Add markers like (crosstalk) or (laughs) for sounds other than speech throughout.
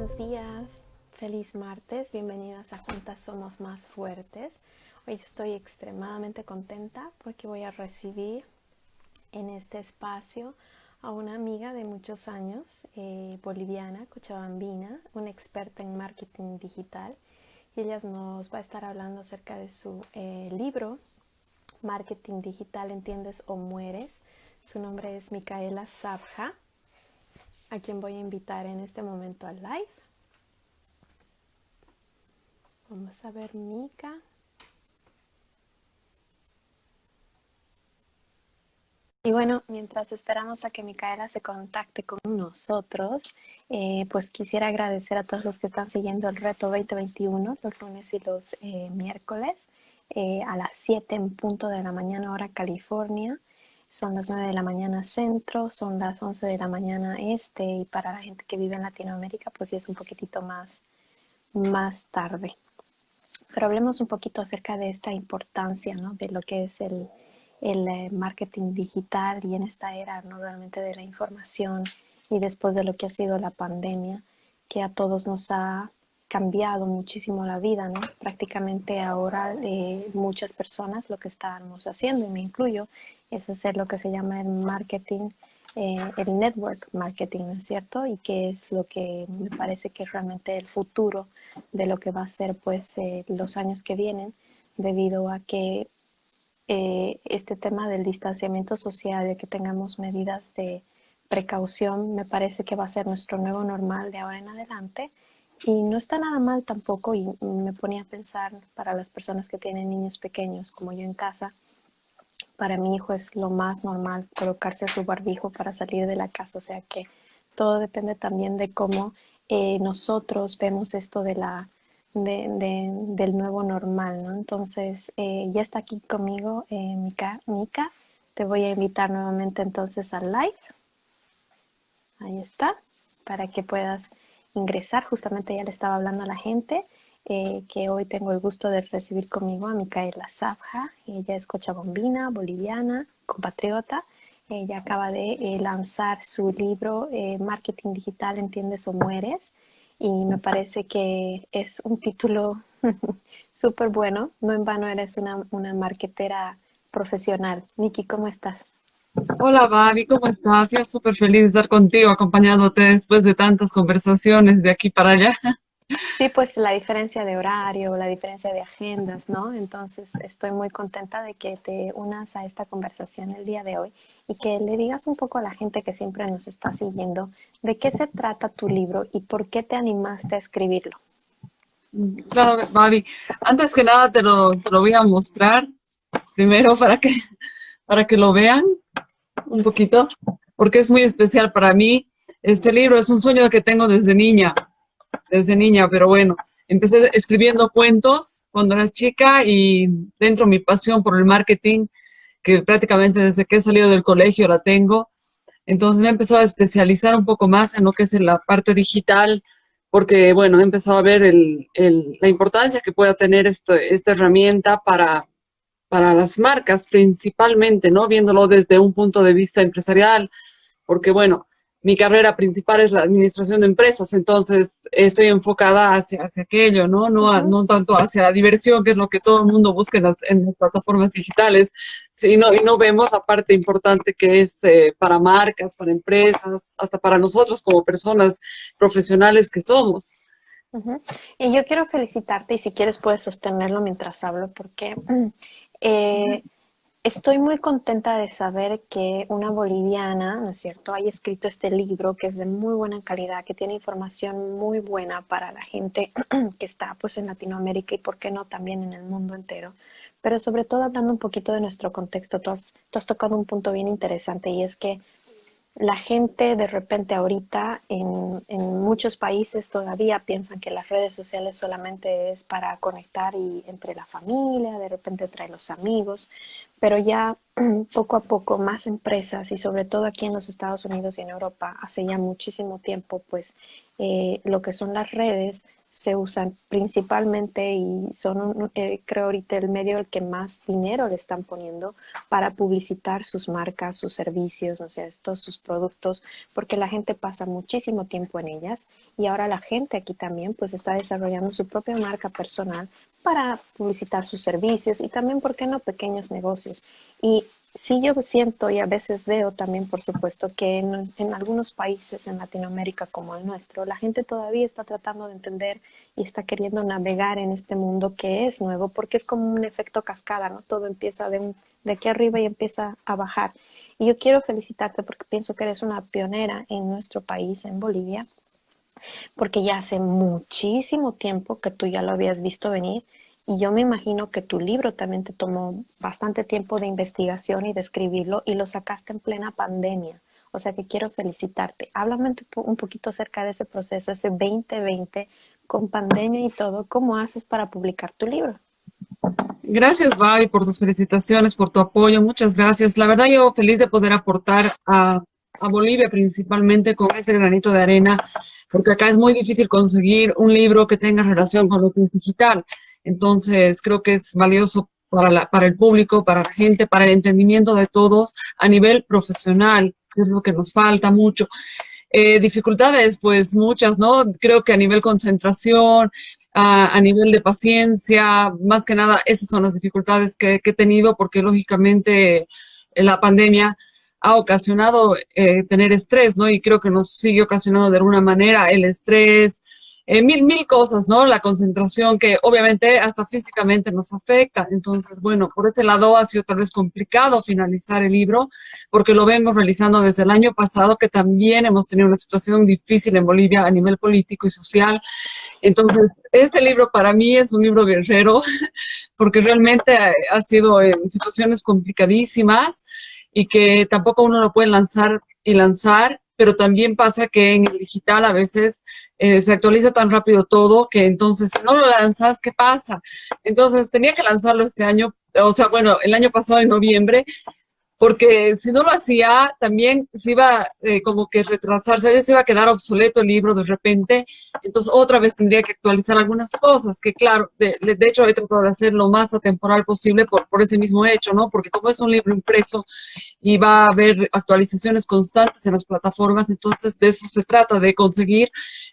buenos días, feliz martes, bienvenidas a Juntas Somos Más Fuertes. Hoy estoy extremadamente contenta porque voy a recibir en este espacio a una amiga de muchos años, eh, boliviana, cochabambina, una experta en marketing digital. Y ella nos va a estar hablando acerca de su eh, libro, Marketing Digital, ¿entiendes o mueres? Su nombre es Micaela Sabja, a quien voy a invitar en este momento al live. Vamos a ver Mica. Y bueno, mientras esperamos a que Micaela se contacte con nosotros, eh, pues quisiera agradecer a todos los que están siguiendo el reto 2021 los lunes y los eh, miércoles eh, a las 7 en punto de la mañana hora California. Son las 9 de la mañana centro, son las 11 de la mañana este y para la gente que vive en Latinoamérica pues sí es un poquitito más, más tarde. Pero hablemos un poquito acerca de esta importancia, ¿no? De lo que es el, el eh, marketing digital y en esta era ¿no? realmente de la información y después de lo que ha sido la pandemia, que a todos nos ha cambiado muchísimo la vida, ¿no? Prácticamente ahora eh, muchas personas lo que estamos haciendo, y me incluyo, es hacer lo que se llama el marketing, eh, el network marketing, ¿no es cierto? Y que es lo que me parece que es realmente el futuro de lo que va a ser pues los años que vienen, debido a que eh, este tema del distanciamiento social, de que tengamos medidas de precaución, me parece que va a ser nuestro nuevo normal de ahora en adelante. Y no está nada mal tampoco, y me ponía a pensar para las personas que tienen niños pequeños, como yo en casa, para mi hijo es lo más normal colocarse su barbijo para salir de la casa, o sea que todo depende también de cómo eh, nosotros vemos esto de la de, del nuevo normal, ¿no? Entonces, eh, ya está aquí conmigo eh, Mika, Mika. Te voy a invitar nuevamente entonces al live. Ahí está, para que puedas ingresar. Justamente ya le estaba hablando a la gente eh, que hoy tengo el gusto de recibir conmigo a Micaela Sabja. Ella es cochabombina, boliviana, compatriota. Ella acaba de eh, lanzar su libro Marketing Digital, ¿Entiendes o Mueres? y me parece que es un título (laughs) súper bueno. No en vano eres una, una marketera profesional. Niki, ¿cómo estás? Hola, Babi, ¿cómo estás? Yo súper feliz de estar contigo, acompañándote después de tantas conversaciones de aquí para allá. (laughs) Sí, pues la diferencia de horario, la diferencia de agendas, ¿no? Entonces estoy muy contenta de que te unas a esta conversación el día de hoy y que le digas un poco a la gente que siempre nos está siguiendo de qué se trata tu libro y por qué te animaste a escribirlo. Claro, Babi. Antes que nada te lo, te lo voy a mostrar primero para que, para que lo vean un poquito, porque es muy especial para mí. Este libro es un sueño que tengo desde niña desde niña, pero bueno, empecé escribiendo cuentos cuando era chica y dentro mi pasión por el marketing, que prácticamente desde que he salido del colegio la tengo, entonces me he empezado a especializar un poco más en lo que es la parte digital, porque bueno, he empezado a ver el, la importancia que pueda tener esta herramienta para, para las marcas principalmente, ¿no? Viéndolo desde un punto de vista empresarial, porque bueno, mi carrera principal es la administración de empresas, entonces estoy enfocada hacia, hacia aquello, ¿no? No, no tanto hacia la diversión, que es lo que todo el mundo busca en las, plataformas digitales, sino, y no vemos la parte importante que es eh, para marcas, para empresas, hasta para nosotros como personas profesionales que somos. Y yo quiero felicitarte, y si quieres puedes sostenerlo mientras hablo, porque (clears throat) eh, Estoy muy contenta de saber que una boliviana, ¿no es cierto?, haya escrito este libro que es de muy buena calidad, que tiene información muy buena para la gente (clears throat) que está pues en Latinoamérica y por qué no también en el mundo entero. Pero sobre todo hablando un poquito de nuestro contexto, tú has, tocado un punto bien interesante y es que la gente de repente ahorita en, en, muchos países todavía piensan que las redes sociales solamente es para conectar y entre la familia, de repente entre los amigos, pero ya (clears throat) poco a poco más empresas y sobre todo aquí en los Estados Unidos y en Europa hace ya muchísimo tiempo pues eh, lo que son las redes se usan principalmente y son, eh, creo ahorita, el medio al que más dinero le están poniendo para publicitar sus marcas, sus servicios, o sea, estos, sus productos, porque la gente pasa muchísimo tiempo en ellas y ahora la gente aquí también pues está desarrollando su propia marca personal para publicitar sus servicios y también, ¿por qué no?, pequeños negocios. Y sí yo siento y a veces veo también, por supuesto, que en, algunos países en Latinoamérica como el nuestro, la gente todavía está tratando de entender y está queriendo navegar en este mundo que es nuevo, porque es como un efecto cascada, ¿no? Todo empieza de, de aquí arriba y empieza a bajar. Y yo quiero felicitarte porque pienso que eres una pionera en nuestro país, en Bolivia, porque ya hace muchísimo tiempo que tú ya lo habías visto venir y yo me imagino que tu libro también te tomó bastante tiempo de investigación y de escribirlo y lo sacaste en plena pandemia. O sea que quiero felicitarte. Háblame un poquito acerca de ese proceso, ese 2020 con pandemia y todo. ¿Cómo haces para publicar tu libro? Gracias, Babi, por tus felicitaciones, por tu apoyo. Muchas gracias. La verdad, yo feliz de poder aportar a, a Bolivia principalmente con ese granito de arena, porque acá es muy difícil conseguir un libro que tenga relación con lo que es digital. Entonces, creo que es valioso para, la, para el público, para la gente, para el entendimiento de todos a nivel profesional, que es lo que nos falta mucho. Eh, dificultades, pues muchas, ¿no? Creo que a nivel concentración, a, nivel de paciencia, más que nada, esas son las dificultades que, he tenido porque lógicamente la pandemia ha ocasionado eh, tener estrés, ¿no? Y creo que nos sigue ocasionando de alguna manera el estrés, eh, mil, mil cosas, ¿no? La concentración que obviamente hasta físicamente nos afecta. Entonces, bueno, por ese lado ha sido tal vez complicado finalizar el libro, porque lo vengo realizando desde el año pasado, que también hemos tenido una situación difícil en Bolivia a nivel político y social. Entonces, este libro para mí es un libro guerrero, (laughs) porque realmente ha sido en situaciones complicadísimas y que tampoco uno lo puede lanzar y lanzar pero también pasa que en el digital a veces eh, se actualiza tan rápido todo que entonces si no lo lanzas, ¿qué pasa? Entonces tenía que lanzarlo este año, o sea, bueno, el año pasado en noviembre, porque si no lo hacía, también se iba eh, como que retrasarse, se iba a quedar obsoleto el libro de repente, entonces otra vez tendría que actualizar algunas cosas, que claro, de, de hecho he tratado de hacer lo más atemporal posible por, por ese mismo hecho, ¿no? Porque como es un libro impreso y va a haber actualizaciones constantes en las plataformas, entonces de eso se trata, de conseguir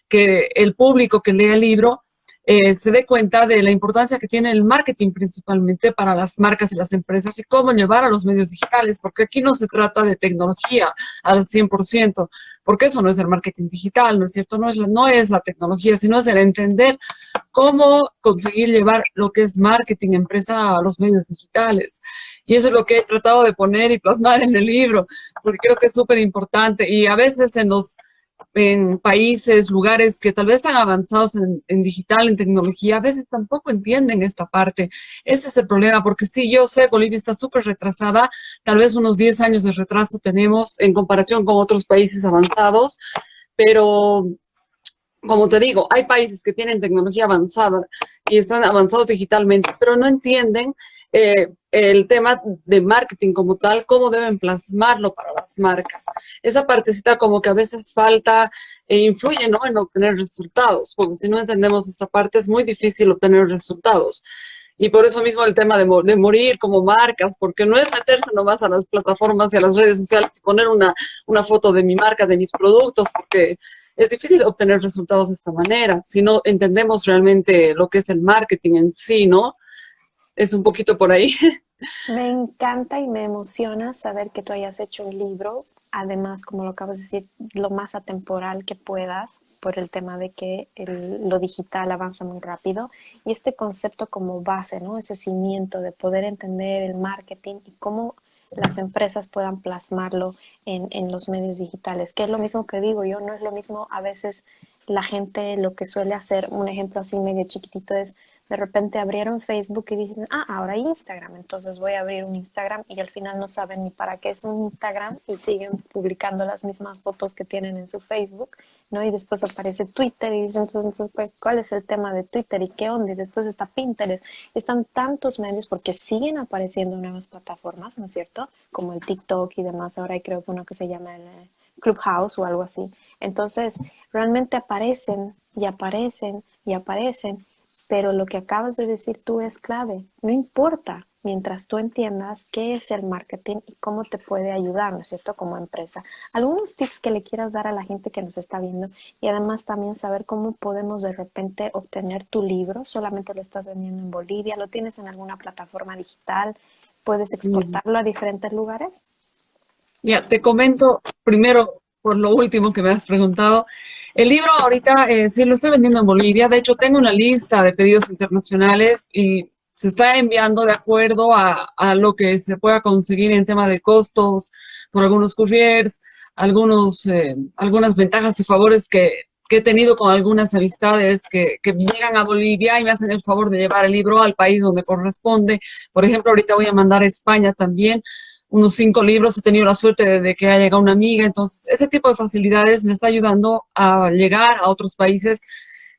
que el público que lea el libro eh, se dé cuenta de la importancia que tiene el marketing principalmente para las marcas y las empresas y cómo llevar a los medios digitales, porque aquí no se trata de tecnología al 100%, porque eso no es el marketing digital, ¿no es cierto? No es, la, no es la tecnología, sino es el entender cómo conseguir llevar lo que es marketing empresa a los medios digitales. Y eso es lo que he tratado de poner y plasmar en el libro, porque creo que es súper importante. Y a veces se nos en países, lugares que tal vez están avanzados en, digital, en tecnología, a veces tampoco entienden esta parte. Ese es el problema, porque sí, yo sé, Bolivia está súper retrasada, tal vez unos 10 años de retraso tenemos en comparación con otros países avanzados, pero como te digo, hay países que tienen tecnología avanzada y están avanzados digitalmente, pero no entienden eh, el tema de marketing como tal, cómo deben plasmarlo para las marcas. Esa partecita como que a veces falta e influye ¿no? en obtener resultados, porque si no entendemos esta parte es muy difícil obtener resultados. Y por eso mismo el tema de, morir como marcas, porque no es meterse nomás a las plataformas y a las redes sociales y poner una, una foto de mi marca, de mis productos, porque es difícil obtener resultados de esta manera. Si no entendemos realmente lo que es el marketing en sí, ¿no? es un poquito por ahí. (laughs) Me encanta y me emociona saber que tú hayas hecho un libro, además, como lo acabas de decir, lo más atemporal que puedas, por el tema de que lo digital avanza muy rápido, y este concepto como base, ¿no? Ese cimiento de poder entender el marketing y cómo las empresas puedan plasmarlo en, en los medios digitales, que es lo mismo que digo yo, no es lo mismo a veces la gente lo que suele hacer, un ejemplo así medio chiquitito es de repente abrieron Facebook y dicen, ah, ahora Instagram, entonces voy a abrir un Instagram y al final no saben ni para qué es un Instagram y siguen publicando las mismas fotos que tienen en su Facebook, ¿no? Y después aparece Twitter y dicen, entonces, pues, ¿cuál es el tema de Twitter y qué onda? Y después está Pinterest. Están tantos medios porque siguen apareciendo nuevas plataformas, ¿no es cierto? Como el TikTok y demás. Ahora hay creo que uno que se llama el Clubhouse o algo así. Entonces, realmente aparecen y aparecen y aparecen, pero lo que acabas de decir tú es clave. No importa mientras tú entiendas qué es el marketing y cómo te puede ayudar, ¿no es cierto?, como empresa. Algunos tips que le quieras dar a la gente que nos está viendo y además también saber cómo podemos de repente obtener tu libro. Solamente lo estás vendiendo en Bolivia, lo tienes en alguna plataforma digital, puedes exportarlo a diferentes lugares. Ya, te comento primero por lo último que me has preguntado. El libro ahorita eh, sí lo estoy vendiendo en Bolivia. De hecho, tengo una lista de pedidos internacionales y se está enviando de acuerdo a, lo que se pueda conseguir en tema de costos por algunos couriers, algunos, eh, algunas ventajas y favores que, he tenido con algunas amistades que, que, llegan a Bolivia y me hacen el favor de llevar el libro al país donde corresponde. Por ejemplo, ahorita voy a mandar a España también unos cinco libros, he tenido la suerte de, que haya llegado una amiga, entonces ese tipo de facilidades me está ayudando a llegar a otros países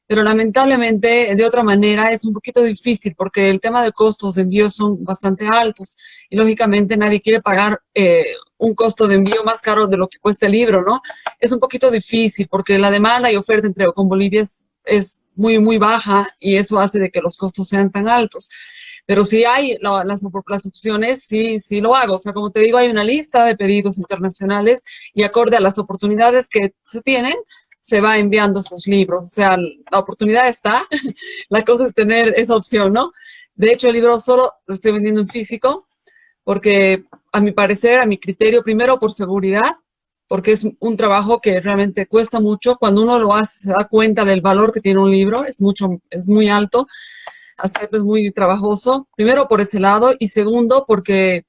pero lamentablemente de otra manera es un poquito difícil porque el tema de costos de envío son bastante altos y lógicamente nadie quiere pagar eh, un costo de envío más caro de lo que cuesta el libro, ¿no? Es un poquito difícil porque la demanda y oferta entre con Bolivia es, muy, muy baja y eso hace de que los costos sean tan altos. Pero si hay las, las, opciones, sí, sí lo hago. O sea, como te digo, hay una lista de pedidos internacionales y acorde a las oportunidades que se tienen, se va enviando esos libros. O sea, la oportunidad está, (laughs) la cosa es tener esa opción, ¿no? De hecho, el libro solo lo estoy vendiendo en físico, porque a mi parecer, a mi criterio, primero por seguridad, porque es un trabajo que realmente cuesta mucho. Cuando uno lo hace, se da cuenta del valor que tiene un libro, es, mucho, es muy alto, hacerlo es muy trabajoso. Primero por ese lado, y segundo porque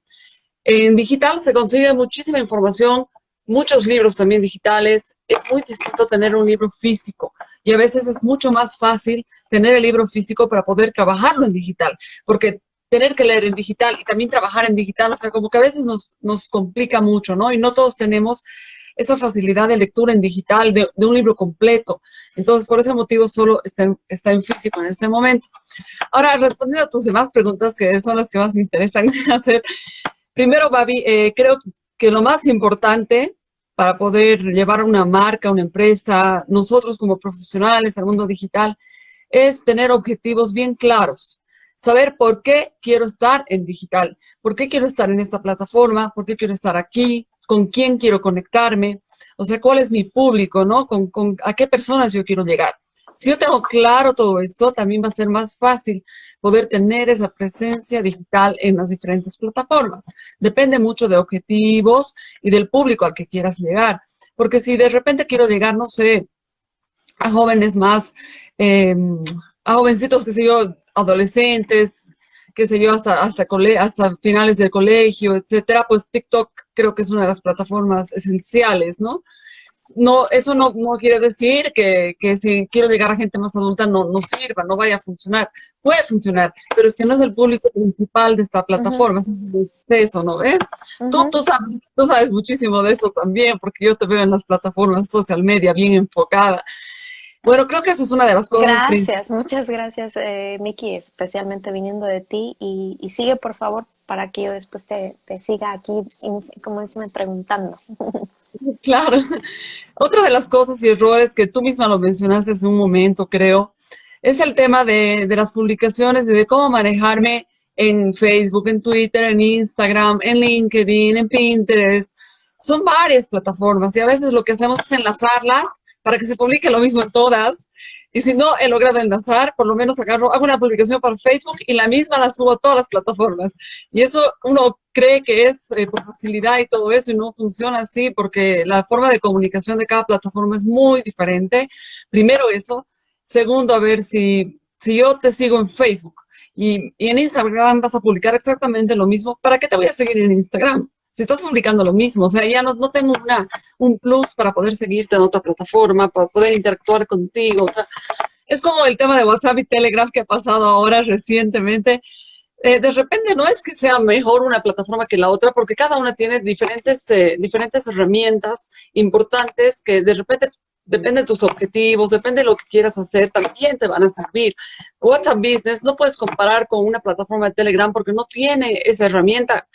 en digital se consigue muchísima información muchos libros también digitales. Es muy distinto tener un libro físico y a veces es mucho más fácil tener el libro físico para poder trabajarlo en digital, porque tener que leer en digital y también trabajar en digital, o sea, como que a veces nos, nos complica mucho, ¿no? Y no todos tenemos esa facilidad de lectura en digital de, un libro completo. Entonces, por ese motivo solo está en, está en físico en este momento. Ahora, respondiendo a tus demás preguntas, que son las que más me interesan (laughs) hacer. Primero, Babi, eh, creo que lo más importante para poder llevar una marca, una empresa, nosotros como profesionales al mundo digital, es tener objetivos bien claros. Saber por qué quiero estar en digital, por qué quiero estar en esta plataforma, por qué quiero estar aquí, con quién quiero conectarme, o sea, cuál es mi público, ¿no? Con, a qué personas yo quiero llegar. Si yo tengo claro todo esto, también va a ser más fácil poder tener esa presencia digital en las diferentes plataformas. Depende mucho de objetivos y del público al que quieras llegar. Porque si de repente quiero llegar, no sé, a jóvenes más, em, a jovencitos, qué sé yo, adolescentes, qué sé yo, hasta, hasta, hasta finales del colegio, etcétera, pues TikTok creo que es una de las plataformas esenciales, ¿no? no, eso no, no quiere decir que, que, si quiero llegar a gente más adulta no, no sirva, no vaya a funcionar. Puede funcionar, pero es que no es el público principal de esta plataforma, es eso, ¿no? ¿Eh? tú, tú, sabes, tú sabes muchísimo de eso también, porque yo te veo en las plataformas social media bien enfocada. Bueno, creo que esa es una de las cosas. Gracias, muchas gracias, eh, Miki, especialmente viniendo de ti. Y, y, sigue, por favor, para que yo después te, te siga aquí, como dicen, preguntando. (laughs) Claro. Otra de las cosas y errores que tú misma lo mencionaste hace un momento, creo, es el tema de, de las publicaciones y de cómo manejarme en Facebook, en Twitter, en Instagram, en LinkedIn, en Pinterest. Son varias plataformas y a veces lo que hacemos es enlazarlas para que se publique lo mismo en todas y si no he logrado enlazar, por lo menos agarro, hago una publicación para Facebook y la misma la subo a todas las plataformas. Y eso uno cree que es eh, por facilidad y todo eso y no funciona así porque la forma de comunicación de cada plataforma es muy diferente. Primero eso. Segundo, a ver si, si yo te sigo en Facebook y, y en Instagram vas a publicar exactamente lo mismo, ¿para qué te voy a seguir en Instagram? Si estás publicando lo mismo, o sea, ya no, no tengo una, un plus para poder seguirte en otra plataforma, para poder interactuar contigo, o sea, es como el tema de WhatsApp y Telegram que ha pasado ahora recientemente. Eh, de repente no es que sea mejor una plataforma que la otra, porque cada una tiene diferentes, eh, diferentes herramientas importantes que de repente depende de tus objetivos, depende de lo que quieras hacer, también te van a servir. WhatsApp Business no puedes comparar con una plataforma de Telegram porque no tiene esa herramienta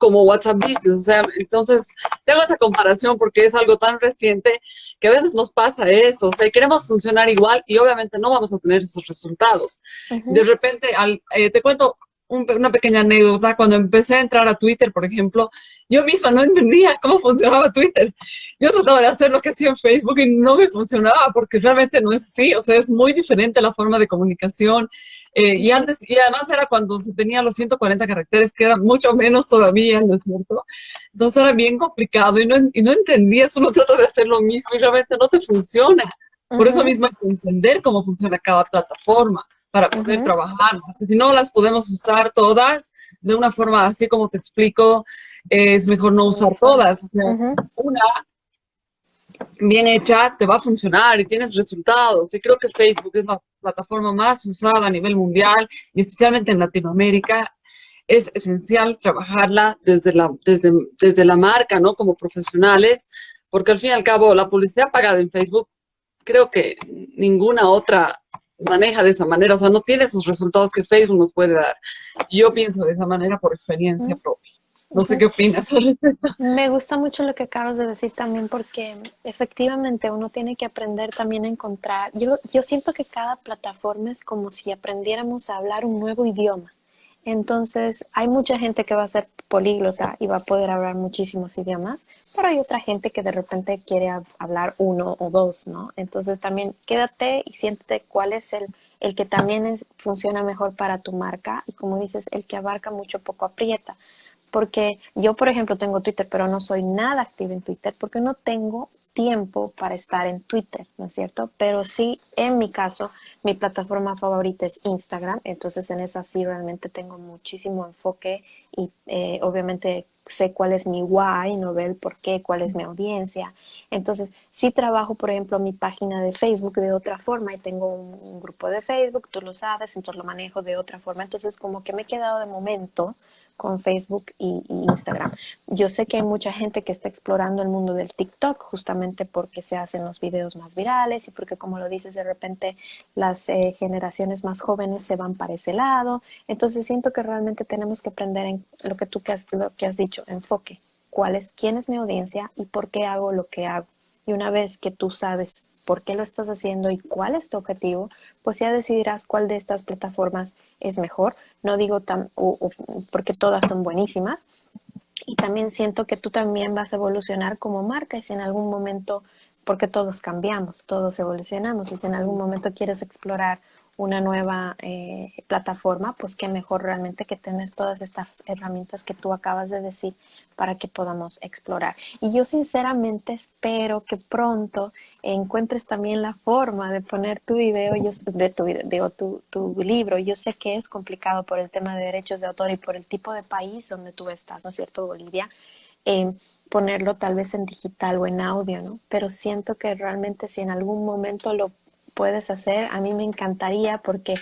como WhatsApp Business. O sea, entonces tengo esa comparación porque es algo tan reciente que a veces nos pasa eso. O sea, queremos funcionar igual y obviamente no vamos a tener esos resultados. De repente, al, eh, te cuento una pequeña anécdota. Cuando empecé a entrar a Twitter, por ejemplo, yo misma no entendía cómo funcionaba Twitter. Yo trataba de hacer lo que hacía en Facebook y no me funcionaba porque realmente no es así. O sea, es muy diferente la forma de comunicación. Eh, y antes, y además era cuando se tenía los 140 caracteres, que era mucho menos todavía, ¿no es cierto? Entonces era bien complicado y no, y no entendías, uno (laughs) trata de hacer lo mismo y realmente no te funciona. Por eso mismo hay que entender cómo funciona cada plataforma para poder trabajar. Si no las podemos usar todas de una forma así como te explico, es mejor no usar todas. O sea, una bien hecha te va a funcionar y tienes resultados. Y creo que Facebook es la plataforma más usada a nivel mundial y especialmente en Latinoamérica. Es esencial trabajarla desde la, desde, desde la marca, ¿no? Como profesionales, porque al fin y al cabo la publicidad pagada en Facebook, creo que ninguna otra maneja de esa manera, o sea, no tiene esos resultados que Facebook nos puede dar. Yo pienso de esa manera por experiencia propia. No sé qué opinas al respecto. Me gusta mucho lo que acabas de decir también porque efectivamente uno tiene que aprender también a encontrar. Yo, yo siento que cada plataforma es como si aprendiéramos a hablar un nuevo idioma. Entonces, hay mucha gente que va a ser políglota y va a poder hablar muchísimos idiomas, pero hay otra gente que de repente quiere hablar uno o dos, ¿no? Entonces, también quédate y siéntete cuál es el, el que también funciona mejor para tu marca y como dices, el que abarca mucho poco aprieta. Porque yo, por ejemplo, tengo Twitter, pero no soy nada activa en Twitter porque no tengo tiempo para estar en Twitter, ¿no es cierto? Pero sí, en mi caso, mi plataforma favorita es Instagram, entonces en esa sí realmente tengo muchísimo enfoque y eh, obviamente sé cuál es mi why, no ver el por qué, cuál es mi audiencia. Entonces, sí trabajo, por ejemplo, mi página de Facebook de otra forma y tengo un grupo de Facebook, tú lo sabes, entonces lo manejo de otra forma. Entonces, como que me he quedado de momento con Facebook y, Instagram. Yo sé que hay mucha gente que está explorando el mundo del TikTok justamente porque se hacen los videos más virales y porque como lo dices de repente las eh, generaciones más jóvenes se van para ese lado. Entonces siento que realmente tenemos que aprender en lo que tú que has, que has dicho, enfoque. ¿Cuál es, quién es mi audiencia y por qué hago lo que hago? Y una vez que tú sabes por qué lo estás haciendo y cuál es tu objetivo, pues ya decidirás cuál de estas plataformas es mejor. No digo tan, porque todas son buenísimas. Y también siento que tú también vas a evolucionar como marca y si en algún momento, porque todos cambiamos, todos evolucionamos, y si en algún momento quieres explorar una nueva eh, plataforma, pues qué mejor realmente que tener todas estas herramientas que tú acabas de decir para que podamos explorar. Y yo sinceramente espero que pronto encuentres también la forma de poner tu video, yo, de tu, libro. Yo sé que es complicado por el tema de derechos de autor y por el tipo de país donde tú estás, ¿no es cierto, Bolivia? Eh, ponerlo tal vez en digital o en audio, ¿no? Pero siento que realmente si en algún momento lo puedes hacer. A mí me encantaría porque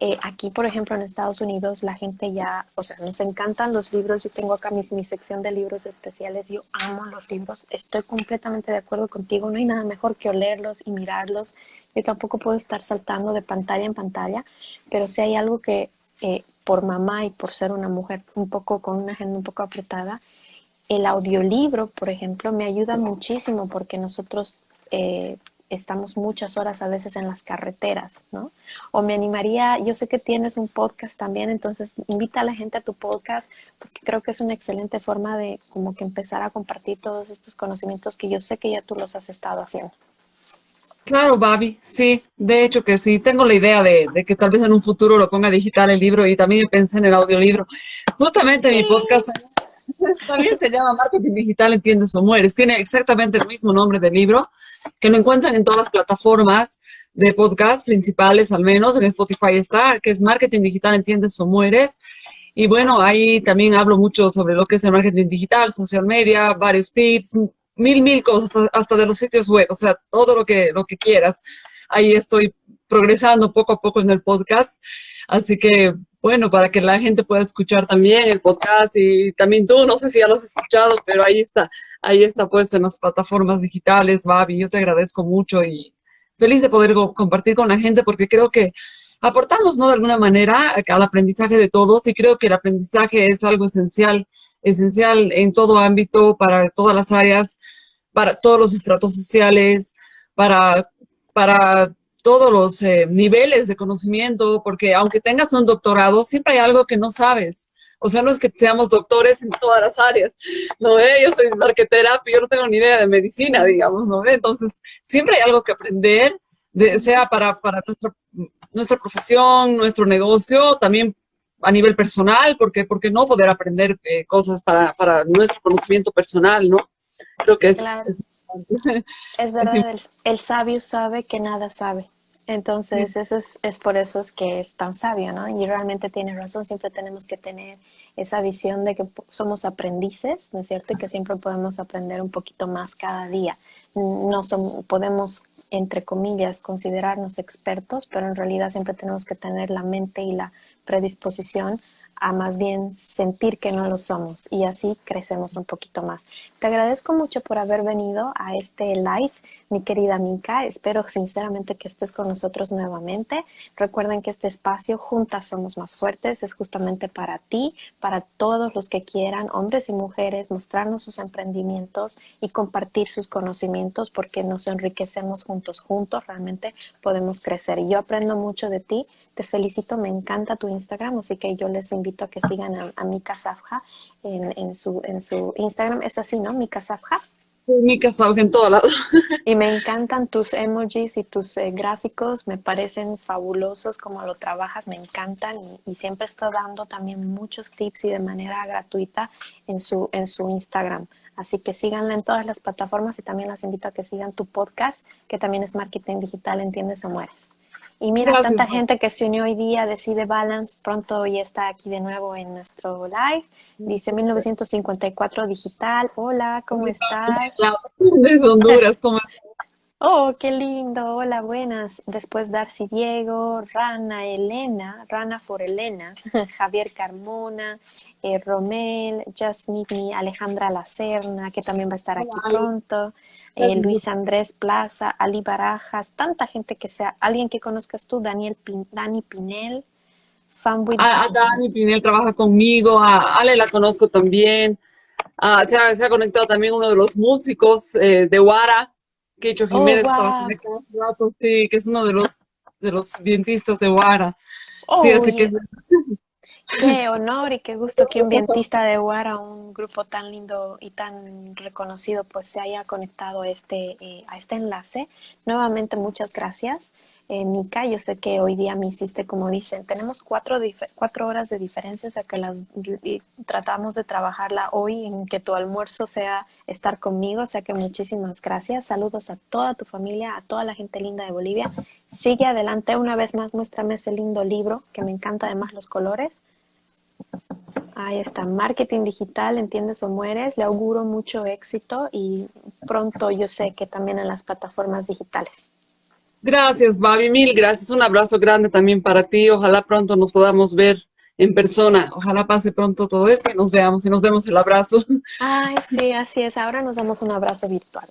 eh, aquí, por ejemplo, en Estados Unidos, la gente ya, o sea, nos encantan los libros. Yo tengo acá mi, mi sección de libros especiales. Yo amo los libros. Estoy completamente de acuerdo contigo. No hay nada mejor que olerlos y mirarlos. Yo tampoco puedo estar saltando de pantalla en pantalla, pero si hay algo que eh, por mamá y por ser una mujer un poco con una agenda un poco apretada, el audiolibro, por ejemplo, me ayuda muchísimo porque nosotros eh, estamos muchas horas a veces en las carreteras, ¿no? O me animaría, yo sé que tienes un podcast también, entonces invita a la gente a tu podcast porque creo que es una excelente forma de como que empezar a compartir todos estos conocimientos que yo sé que ya tú los has estado haciendo. Claro, Babi, sí, de hecho que sí, tengo la idea de, que tal vez en un futuro lo ponga digital el libro y también pensé en el audiolibro. Justamente mi podcast (laughs) también se llama Marketing Digital Entiendes o Mueres. Tiene exactamente el mismo nombre del libro, que lo encuentran en todas las plataformas de podcast principales, al menos en Spotify está, que es Marketing Digital Entiendes o Mueres. Y bueno, ahí también hablo mucho sobre lo que es el marketing digital, social media, varios tips, mil, mil cosas, hasta de los sitios web, o sea, todo lo que, lo que quieras. Ahí estoy progresando poco a poco en el podcast. Así que bueno, para que la gente pueda escuchar también el podcast y también tú, no sé si ya lo has escuchado, pero ahí está, ahí está puesto en las plataformas digitales, Babi, yo te agradezco mucho y feliz de poder compartir con la gente porque creo que aportamos, ¿no? De alguna manera al aprendizaje de todos y creo que el aprendizaje es algo esencial esencial en todo ámbito, para todas las áreas, para todos los estratos sociales, para, para todos los eh, niveles de conocimiento, porque aunque tengas un doctorado, siempre hay algo que no sabes. O sea, no es que seamos doctores en todas las áreas, ¿no ve? Yo soy marquetera, yo no tengo ni idea de medicina, digamos, ¿no ve? Entonces, siempre hay algo que aprender, de, sea para, para nuestra, nuestra profesión, nuestro negocio, también a nivel personal, porque porque no poder aprender eh, cosas para, para, nuestro conocimiento personal, ¿no? Creo que es... Es, verdad, (laughs) el, sabio sabe que nada sabe. Entonces, eso es, es, por eso es que es tan sabio, ¿no? Y realmente tiene razón, siempre tenemos que tener esa visión de que somos aprendices, ¿no es cierto? Y que siempre podemos aprender un poquito más cada día. No somos, podemos, entre comillas, considerarnos expertos, pero en realidad siempre tenemos que tener la mente y la predisposición a más bien sentir que no lo somos y así crecemos un poquito más. Te agradezco mucho por haber venido a este live, mi querida Mika. Espero sinceramente que estés con nosotros nuevamente. Recuerden que este espacio, Juntas Somos Más Fuertes, es justamente para ti, para todos los que quieran, hombres y mujeres, mostrarnos sus emprendimientos y compartir sus conocimientos porque nos enriquecemos juntos, juntos realmente podemos crecer. Y yo aprendo mucho de ti te felicito, me encanta tu Instagram, así que yo les invito a que sigan a, Mika Safja en, su, en su Instagram. Es así, ¿no? Mika Safja. Mika Safja en todo lado. (laughs) Y me encantan tus emojis y tus eh, gráficos, me parecen fabulosos como lo trabajas, me encantan y, siempre está dando también muchos tips y de manera gratuita en su, en su Instagram. Así que síganla en todas las plataformas y también las invito a que sigan tu podcast, que también es Marketing Digital, Entiendes o Mueres. Y mira, tanta gente que se unió hoy día, decide Balance, pronto y está aquí de nuevo en nuestro live. Dice 1954 Digital. Hola, ¿cómo estás? Desde Honduras, ¿cómo estás? Oh, qué lindo. Hola, buenas. Después Darcy Diego, Rana Elena, Rana for Elena, (laughs) Javier Carmona, eh, Romel, Jasmine, Alejandra Lacerna, que también va a estar aquí pronto. Eh, Luis Andrés Plaza, Ali Barajas, tanta gente que sea, alguien que conozcas tú, Daniel Dani Pinel, fanboy. A, Dani Pinel trabaja conmigo, a Ale la conozco también, se, ha, conectado también uno de los músicos eh, de Guara, Quecho oh, Jiménez, oh, sí, que es uno de los, de los vientistas de Guara. sí, así que... (laughs) Qué honor y qué gusto que un vientista de Guara, un grupo tan lindo y tan reconocido, pues se haya conectado este, eh, a este enlace. Nuevamente, muchas gracias. Eh, Nika, yo sé que hoy día me hiciste, como dicen, tenemos cuatro, cuatro horas de diferencia, o sea que las tratamos de trabajarla hoy en que tu almuerzo sea estar conmigo, o sea que muchísimas gracias. Saludos a toda tu familia, a toda la gente linda de Bolivia. Sigue adelante, una vez más muéstrame ese lindo libro, que me encanta además los colores. Ahí está, marketing digital, entiendes o mueres. Le auguro mucho éxito y pronto yo sé que también en las plataformas digitales. Gracias, Babi, mil gracias. Un abrazo grande también para ti. Ojalá pronto nos podamos ver en persona. Ojalá pase pronto todo esto y nos veamos y nos demos el abrazo. Ay, sí, así es. Ahora nos damos un abrazo virtual.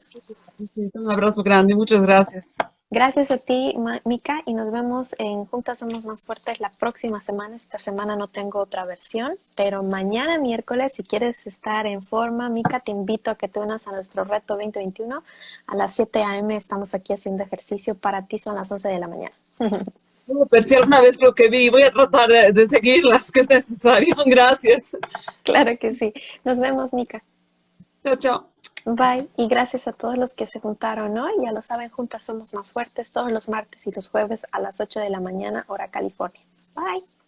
un abrazo grande. Muchas gracias. Gracias a ti, Mika, y nos vemos en Juntas Somos Más Fuertes la próxima semana. Esta semana no tengo otra versión, pero mañana miércoles, si quieres estar en forma, Mika, te invito a que te unas a nuestro reto 2021. A las 7 a.m. estamos aquí haciendo ejercicio. Para ti son las 11 de la mañana. Pero si alguna vez creo que vi, voy a tratar de, de seguirlas, que es necesario. (laughs) Gracias. Claro que sí. Nos vemos, Mika. Chao, chao. Bye. Y gracias a todos los que se juntaron hoy. Ya lo saben, juntas somos más fuertes todos los martes y los jueves a las 8 de la mañana, hora California. Bye.